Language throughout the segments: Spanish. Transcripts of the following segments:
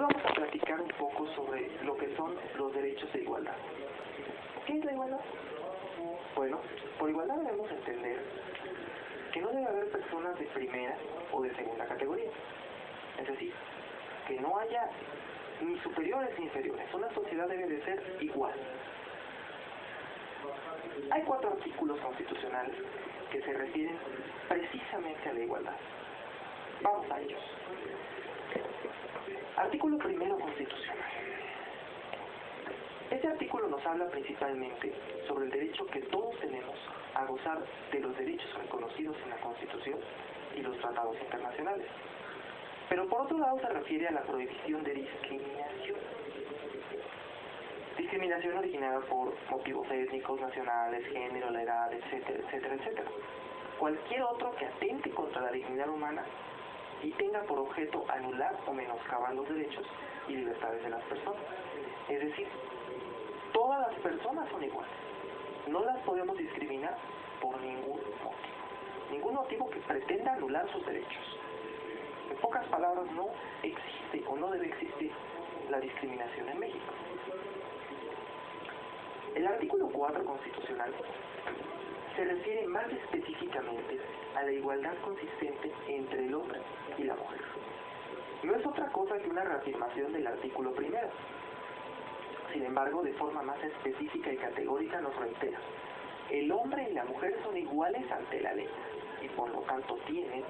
vamos a platicar un poco sobre lo que son los derechos de igualdad. ¿Qué es la igualdad? Bueno, por igualdad debemos entender que no debe haber personas de primera o de segunda categoría. Es decir, que no haya ni superiores ni inferiores. Una sociedad debe de ser igual. Hay cuatro artículos constitucionales que se refieren precisamente a la igualdad. Vamos a ellos. Artículo primero constitucional. Este artículo nos habla principalmente sobre el derecho que todos tenemos a gozar de los derechos reconocidos en la Constitución y los tratados internacionales. Pero por otro lado se refiere a la prohibición de discriminación. Discriminación originada por motivos étnicos, nacionales, género, la edad, etcétera, etcétera, etcétera. Cualquier otro que atente contra la dignidad humana y tenga por objeto anular o menoscabar los derechos y libertades de las personas. Es decir, todas las personas son iguales. No las podemos discriminar por ningún motivo. Ningún motivo que pretenda anular sus derechos. En pocas palabras, no existe o no debe existir la discriminación en México. El artículo 4 constitucional se refiere más específicamente a la igualdad consistente entre el hombre y la mujer. No es otra cosa que una reafirmación del artículo primero. Sin embargo, de forma más específica y categórica nos reitera, el hombre y la mujer son iguales ante la ley y por lo tanto tienen,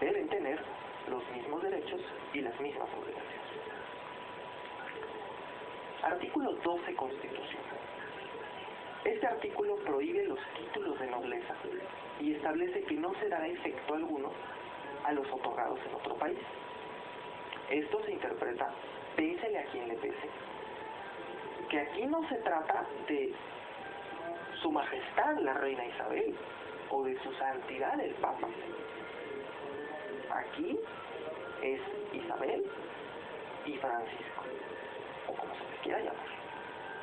deben tener los mismos derechos y las mismas obligaciones. Artículo 12 Constitucional. Este artículo prohíbe los títulos de nobleza y establece que no se dará efecto alguno a los otorgados en otro país. Esto se interpreta, pésele a quien le pese, que aquí no se trata de su majestad la reina Isabel o de su santidad el papa. Aquí es Isabel y Francisco, o como se les quiera llamar,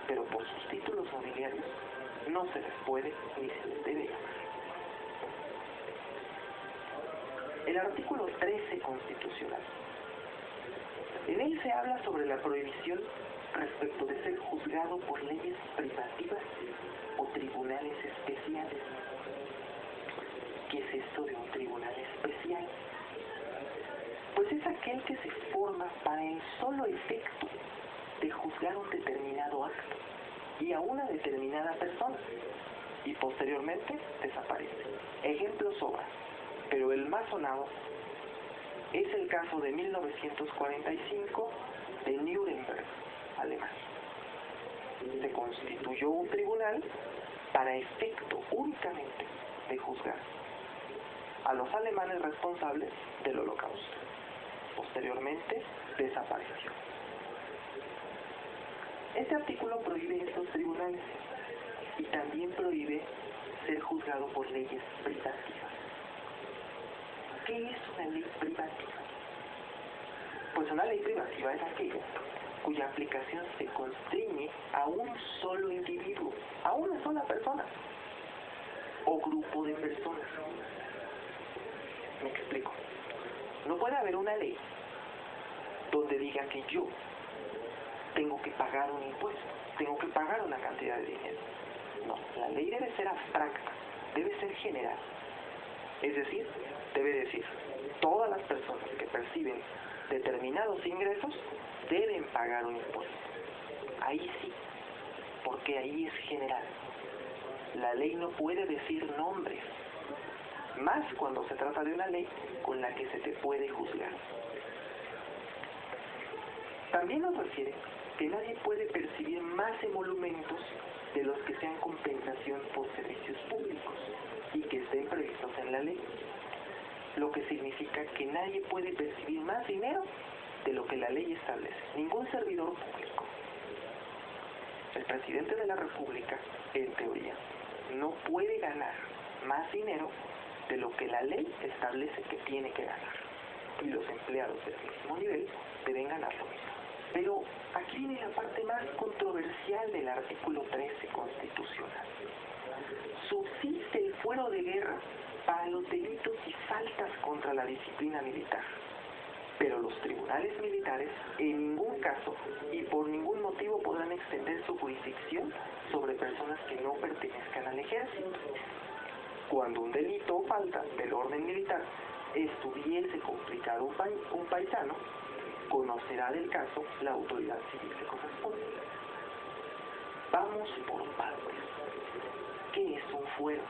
pero por sus títulos nobiliarios no se les puede ni se les debe. El artículo 13 constitucional. En él se habla sobre la prohibición respecto de ser juzgado por leyes privativas o tribunales especiales. ¿Qué es esto de un tribunal especial? Pues es aquel que se forma para el solo efecto de juzgar un determinado acto y a una determinada persona y posteriormente desaparece. Ejemplos sobran, pero el más sonado es el caso de 1945 de Nuremberg, Alemania. Se constituyó un tribunal para efecto únicamente de juzgar a los alemanes responsables del holocausto. Posteriormente desapareció. Este artículo prohíbe estos tribunales y también prohíbe ser juzgado por leyes privativas. ¿Qué es una ley privativa? Pues una ley privativa es aquella cuya aplicación se constriñe a un solo individuo, a una sola persona o grupo de personas. Me explico. No puede haber una ley donde diga que yo tengo que pagar un impuesto, tengo que pagar una cantidad de dinero. No, la ley debe ser abstracta, debe ser general. Es decir, debe decir, todas las personas que perciben determinados ingresos deben pagar un impuesto. Ahí sí, porque ahí es general. La ley no puede decir nombres, más cuando se trata de una ley con la que se te puede juzgar. También nos refiere que nadie puede percibir más emolumentos de los que sean compensación por servicios públicos y que estén previstos en la ley, lo que significa que nadie puede percibir más dinero de lo que la ley establece, ningún servidor público. El presidente de la República, en teoría, no puede ganar más dinero de lo que la ley establece que tiene que ganar. Y los empleados del mismo nivel deben ganar lo mismo. Pero aquí viene la parte más controversial del artículo 13 constitucional. Subsiste el fuero de guerra para los delitos y faltas contra la disciplina militar, Pero los tribunales militares en ningún caso y por ningún motivo podrán extender su jurisdicción sobre personas que no pertenezcan al ejército. Cuando un delito o falta del orden militar estuviese complicado un, paisano, conocerá del caso la autoridad civil que corresponde. Vamos por partes. ¿Qué es un fuero?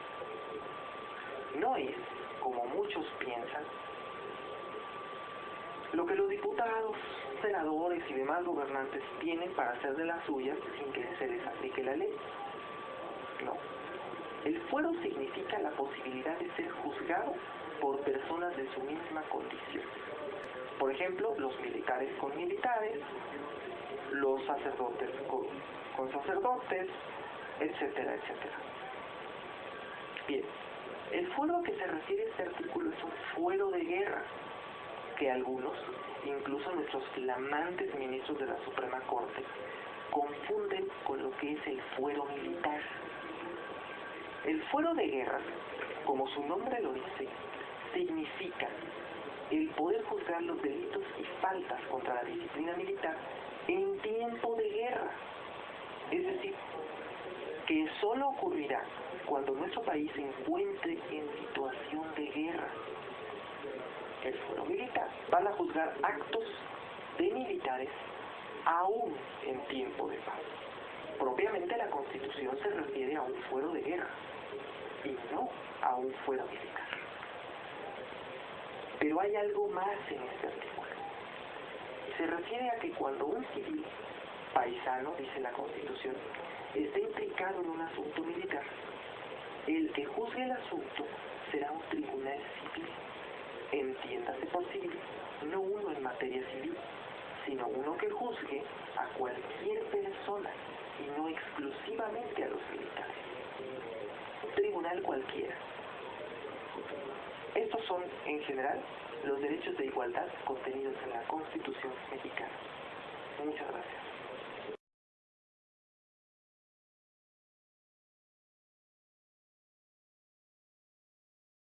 No es, como muchos piensan, lo que los diputados, senadores y demás gobernantes tienen para hacer de las suyas sin que se les aplique la ley. No. El fuero significa la posibilidad de ser juzgado por personas de su misma condición. Por ejemplo, los militares con militares, los sacerdotes con, sacerdotes, etcétera, etcétera. Bien, el fuero a que se refiere este artículo es un fuero de guerra, que algunos, incluso nuestros flamantes ministros de la Suprema Corte, confunden con lo que es el fuero militar. El fuero de guerra, como su nombre lo dice, significa el poder juzgar los delitos y faltas contra la disciplina militar en tiempo de guerra. Es decir, que solo ocurrirá cuando nuestro país se encuentre en situación de guerra el fuero militar, van a juzgar actos de militares aún en tiempo de paz. Propiamente la Constitución se refiere a un fuero de guerra y no a un fuero militar. Pero hay algo más en este artículo. Se refiere a que cuando un civil paisano, dice la Constitución, esté implicado en un asunto militar, el que juzgue el asunto será un tribunal civil entiéndase por civil, no uno en materia civil, sino uno que juzgue a cualquier persona y no exclusivamente a los militares. Un tribunal cualquiera. Estos son, en general, los derechos de igualdad contenidos en la Constitución mexicana. Muchas gracias.